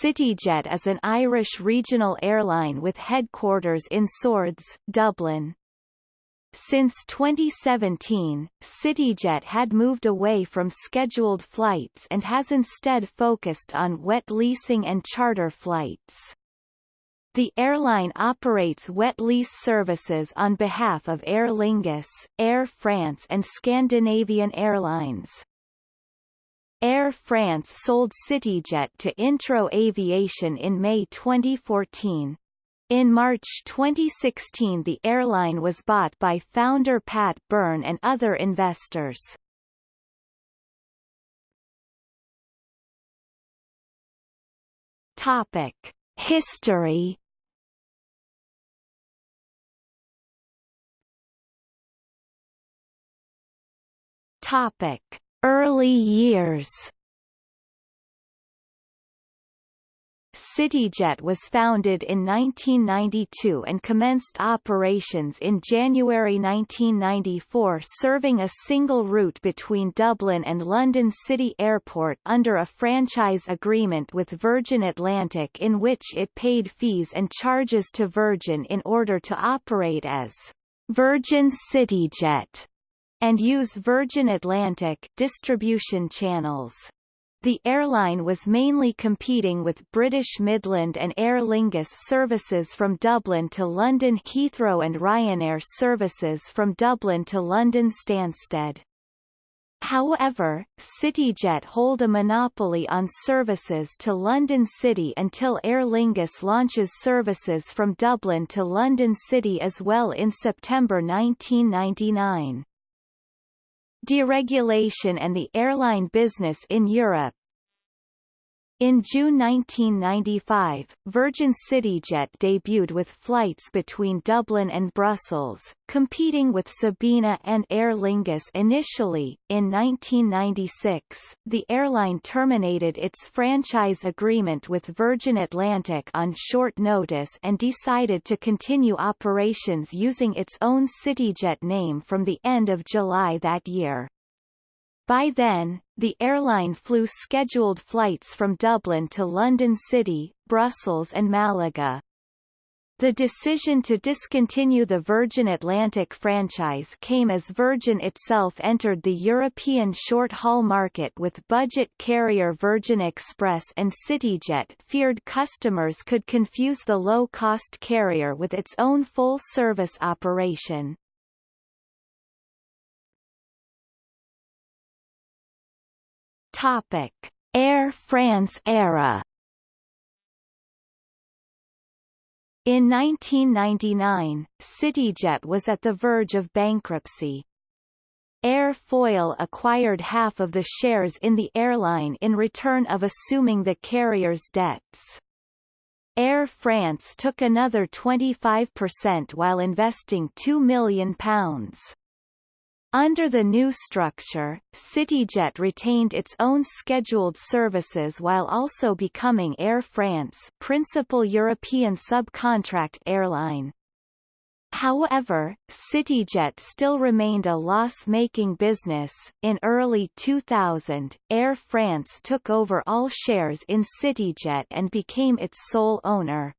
CityJet is an Irish regional airline with headquarters in Swords, Dublin. Since 2017, CityJet had moved away from scheduled flights and has instead focused on wet leasing and charter flights. The airline operates wet lease services on behalf of Aer Lingus, Air France and Scandinavian Airlines. Air France sold CityJet to Intro Aviation in May 2014. In March 2016 the airline was bought by founder Pat Byrne and other investors. Topic. History Topic: Early years. CityJet was founded in 1992 and commenced operations in January 1994 serving a single route between Dublin and London City Airport under a franchise agreement with Virgin Atlantic in which it paid fees and charges to Virgin in order to operate as Virgin CityJet and use Virgin Atlantic distribution channels. The airline was mainly competing with British Midland and Aer Lingus services from Dublin to London Heathrow and Ryanair services from Dublin to London Stansted. However, CityJet hold a monopoly on services to London City until Aer Lingus launches services from Dublin to London City as well in September 1999 deregulation and the airline business in Europe. In June 1995, Virgin CityJet debuted with flights between Dublin and Brussels, competing with Sabena and Aer Lingus initially. In 1996, the airline terminated its franchise agreement with Virgin Atlantic on short notice and decided to continue operations using its own CityJet name from the end of July that year. By then, the airline flew scheduled flights from Dublin to London City, Brussels and Malaga. The decision to discontinue the Virgin Atlantic franchise came as Virgin itself entered the European short-haul market with budget carrier Virgin Express and CityJet feared customers could confuse the low-cost carrier with its own full-service operation. Topic: Air France era. In 1999, CityJet was at the verge of bankruptcy. Air Foyle acquired half of the shares in the airline in return of assuming the carrier's debts. Air France took another 25% while investing £2 million. Under the new structure, CityJet retained its own scheduled services while also becoming Air France principal European subcontract airline. However, CityJet still remained a loss-making business. In early 2000, Air France took over all shares in CityJet and became its sole owner.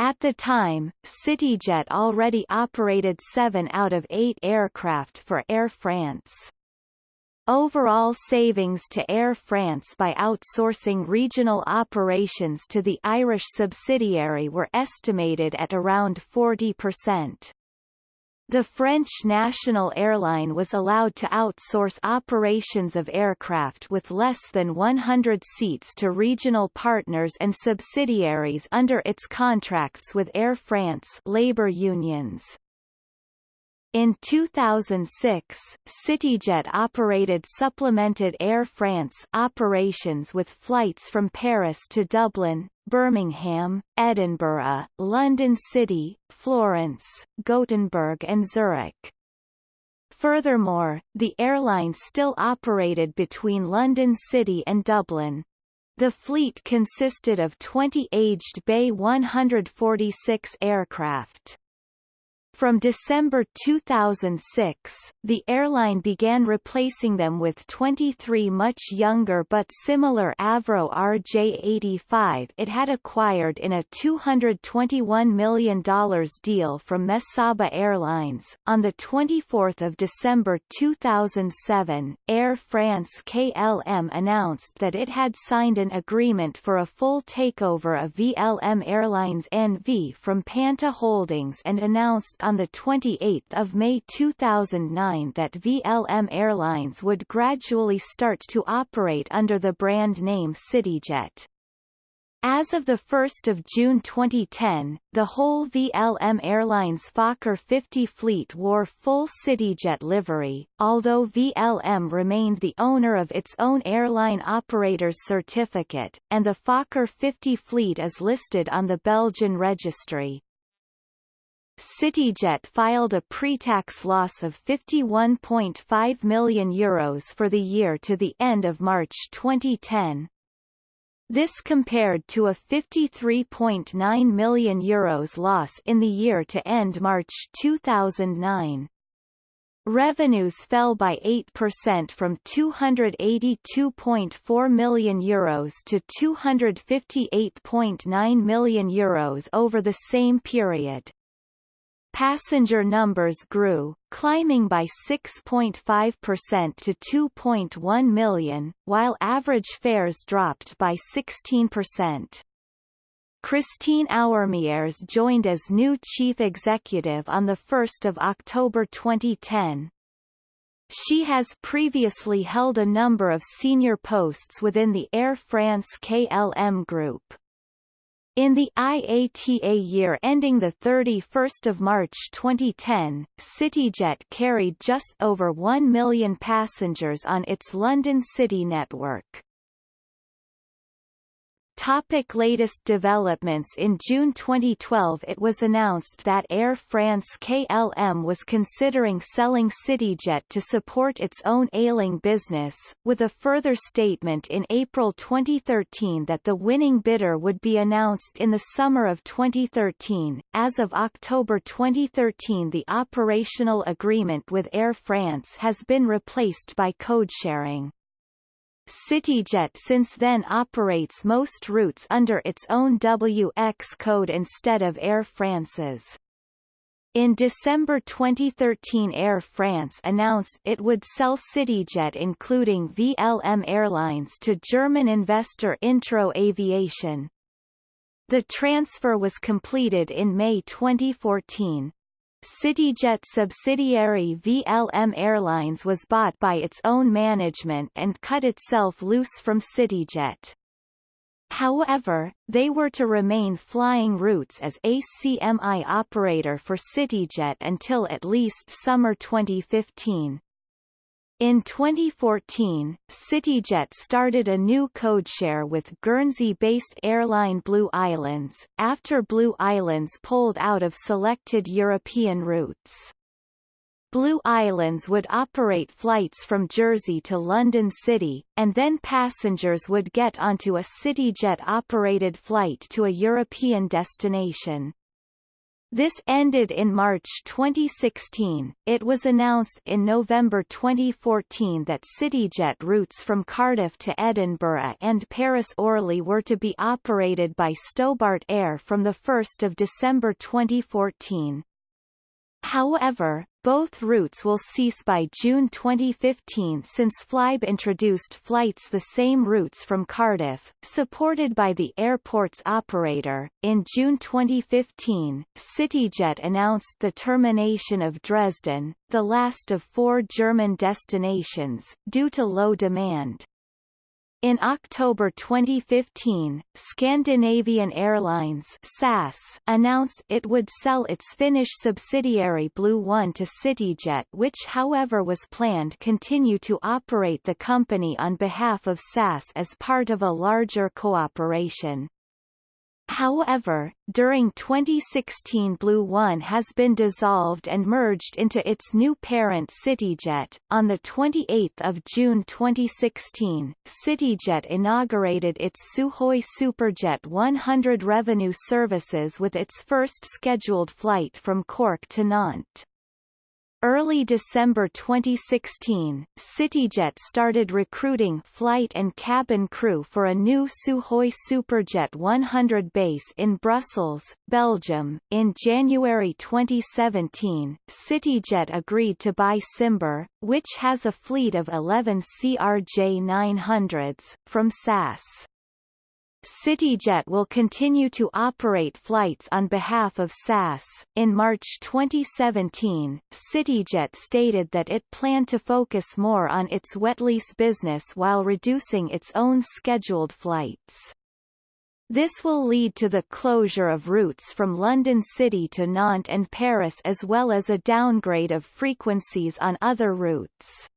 At the time, CityJet already operated seven out of eight aircraft for Air France. Overall savings to Air France by outsourcing regional operations to the Irish subsidiary were estimated at around 40%. The French national airline was allowed to outsource operations of aircraft with less than 100 seats to regional partners and subsidiaries under its contracts with Air France labor unions. In 2006, CityJet operated supplemented Air France operations with flights from Paris to Dublin, Birmingham, Edinburgh, London City, Florence, Gothenburg and Zurich. Furthermore, the airline still operated between London City and Dublin. The fleet consisted of 20 aged BAe 146 aircraft. From December 2006, the airline began replacing them with 23 much younger but similar Avro RJ-85 it had acquired in a $221 million deal from Mesaba Airlines. On 24 December 2007, Air France KLM announced that it had signed an agreement for a full takeover of VLM Airlines NV from Panta Holdings and announced on 28 May 2009 that VLM Airlines would gradually start to operate under the brand name CityJet. As of 1 June 2010, the whole VLM Airlines Fokker 50 fleet wore full CityJet livery, although VLM remained the owner of its own airline operator's certificate, and the Fokker 50 fleet is listed on the Belgian registry. CityJet filed a pre-tax loss of €51.5 million Euros for the year to the end of March 2010. This compared to a €53.9 million Euros loss in the year to end March 2009. Revenues fell by 8% from €282.4 million Euros to €258.9 million Euros over the same period. Passenger numbers grew, climbing by 6.5% to 2.1 million, while average fares dropped by 16%. Christine Ourmières joined as new chief executive on 1 October 2010. She has previously held a number of senior posts within the Air France KLM group. In the IATA year ending 31 March 2010, CityJet carried just over 1 million passengers on its London City network. Topic latest developments In June 2012 it was announced that Air France KLM was considering selling CityJet to support its own ailing business, with a further statement in April 2013 that the winning bidder would be announced in the summer of 2013. As of October 2013 the operational agreement with Air France has been replaced by code-sharing. CityJet since then operates most routes under its own WX code instead of Air France's. In December 2013 Air France announced it would sell CityJet including VLM Airlines to German investor Intro Aviation. The transfer was completed in May 2014. CityJet subsidiary VLM Airlines was bought by its own management and cut itself loose from CityJet. However, they were to remain flying routes as ACMI operator for CityJet until at least summer 2015. In 2014, CityJet started a new codeshare with Guernsey-based airline Blue Islands, after Blue Islands pulled out of selected European routes. Blue Islands would operate flights from Jersey to London City, and then passengers would get onto a CityJet-operated flight to a European destination. This ended in March 2016. It was announced in November 2014 that CityJet routes from Cardiff to Edinburgh and Paris Orly were to be operated by Stobart Air from 1 December 2014. However, both routes will cease by June 2015 since Flybe introduced flights the same routes from Cardiff, supported by the airport's operator. In June 2015, CityJet announced the termination of Dresden, the last of four German destinations, due to low demand. In October 2015, Scandinavian Airlines SAS announced it would sell its Finnish subsidiary Blue1 to CityJet which however was planned to continue to operate the company on behalf of SAS as part of a larger cooperation. However, during 2016 Blue1 has been dissolved and merged into its new parent CityJet. On the 28th of June 2016, CityJet inaugurated its Sukhoi Superjet 100 revenue services with its first scheduled flight from Cork to Nantes. Early December 2016, CityJet started recruiting flight and cabin crew for a new Sukhoi Superjet 100 base in Brussels, Belgium. In January 2017, CityJet agreed to buy Cimber, which has a fleet of 11 CRJ 900s, from SAS. CityJet will continue to operate flights on behalf of SAS. In March 2017, CityJet stated that it planned to focus more on its wet lease business while reducing its own scheduled flights. This will lead to the closure of routes from London City to Nantes and Paris as well as a downgrade of frequencies on other routes.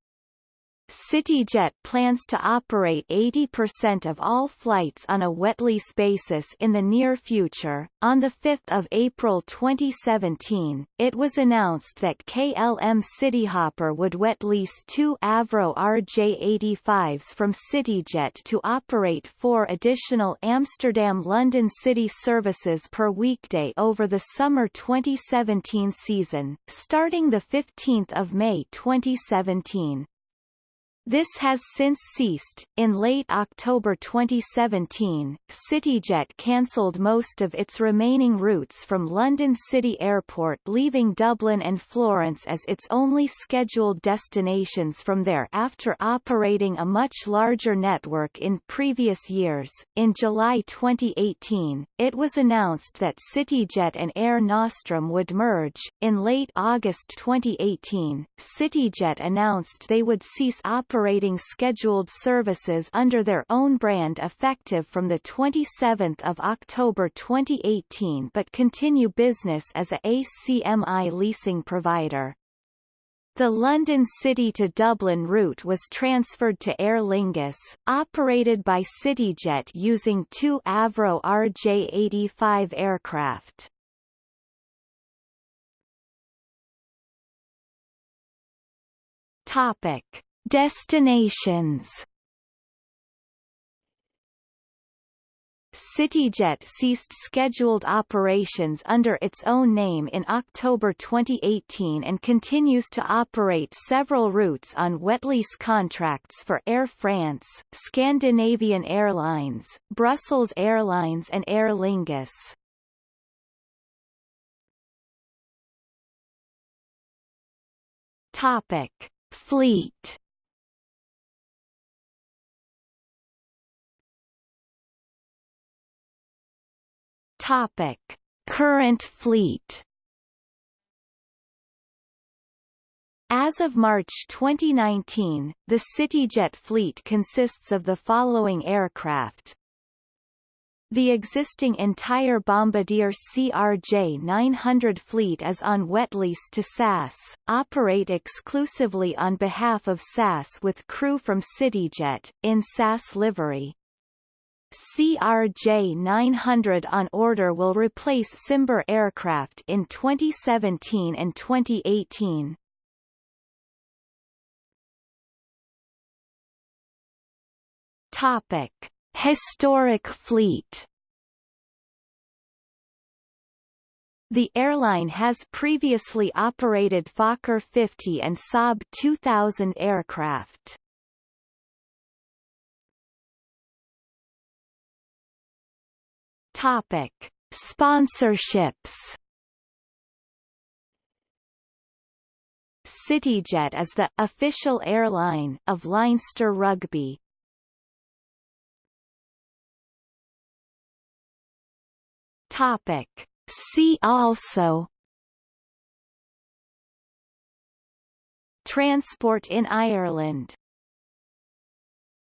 CityJet plans to operate 80% of all flights on a wet lease basis in the near future. On 5 April 2017, it was announced that KLM Cityhopper would wet lease two Avro RJ85s from CityJet to operate four additional Amsterdam-London City services per weekday over the summer 2017 season, starting 15 May 2017. This has since ceased. In late October 2017, CityJet cancelled most of its remaining routes from London City Airport, leaving Dublin and Florence as its only scheduled destinations from there after operating a much larger network in previous years. In July 2018, it was announced that CityJet and Air Nostrum would merge. In late August 2018, CityJet announced they would cease operating operating scheduled services under their own brand effective from 27 October 2018 but continue business as a ACMI leasing provider. The London City to Dublin route was transferred to Aer Lingus, operated by CityJet using two Avro RJ-85 aircraft. Topic. Destinations CityJet ceased scheduled operations under its own name in October 2018 and continues to operate several routes on wet lease contracts for Air France, Scandinavian Airlines, Brussels Airlines and Aer Lingus. Topic: Fleet Topic: Current fleet. As of March 2019, the CityJet fleet consists of the following aircraft. The existing entire Bombardier CRJ-900 fleet is on wet lease to SAS, operate exclusively on behalf of SAS with crew from CityJet, in SAS livery. CRJ-900 on order will replace Cimber aircraft in 2017 and 2018. Topic: Historic fleet. The airline has previously operated Fokker 50 and Saab 2000 aircraft. Topic: Sponsorships. CityJet is the official airline of Leinster Rugby. Topic: See also Transport in Ireland